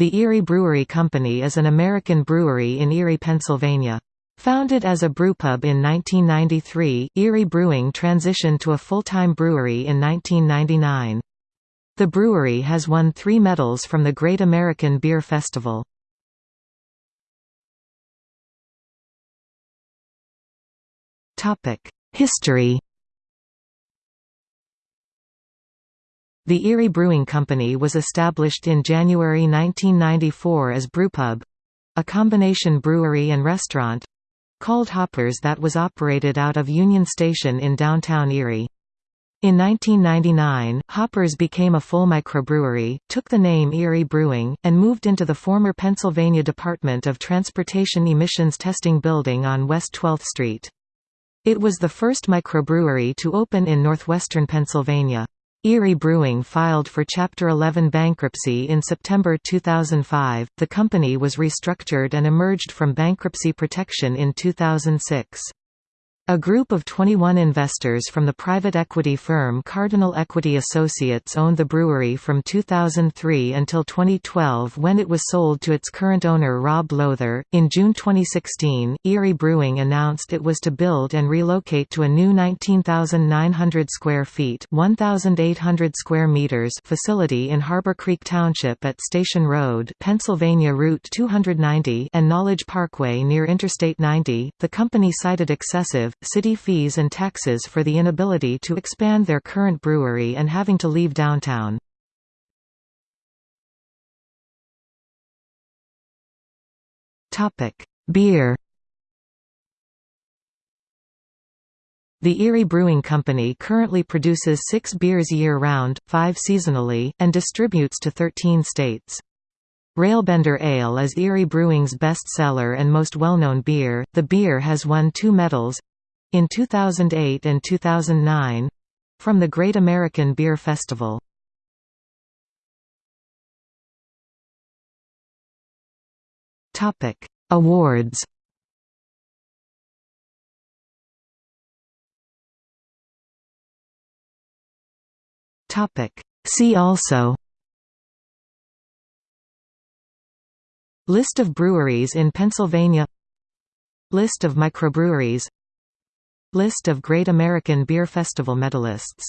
The Erie Brewery Company is an American brewery in Erie, Pennsylvania. Founded as a brewpub in 1993, Erie Brewing transitioned to a full-time brewery in 1999. The brewery has won three medals from the Great American Beer Festival. History The Erie Brewing Company was established in January 1994 as Brewpub—a combination brewery and restaurant—called Hoppers that was operated out of Union Station in downtown Erie. In 1999, Hoppers became a full microbrewery, took the name Erie Brewing, and moved into the former Pennsylvania Department of Transportation Emissions Testing Building on West 12th Street. It was the first microbrewery to open in northwestern Pennsylvania. Erie Brewing filed for Chapter 11 bankruptcy in September 2005. The company was restructured and emerged from bankruptcy protection in 2006. A group of 21 investors from the private equity firm Cardinal Equity Associates owned the brewery from 2003 until 2012 when it was sold to its current owner Rob Lowther. In June 2016, Erie Brewing announced it was to build and relocate to a new 19,900 square feet (1,800 square meters) facility in Harborcreek Township at Station Road, Pennsylvania Route 290 and Knowledge Parkway near Interstate 90. The company cited excessive city fees and taxes for the inability to expand their current brewery and having to leave downtown. Beer The Erie Brewing Company currently produces six beers year-round, five seasonally, and distributes to 13 states. Railbender Ale is Erie Brewing's best seller and most well-known beer. The beer has won two medals, in 2008 and 2009 from the Great American Beer Festival. Topic: Awards. Topic: See also List of breweries in Pennsylvania List of microbreweries List of Great American Beer Festival medalists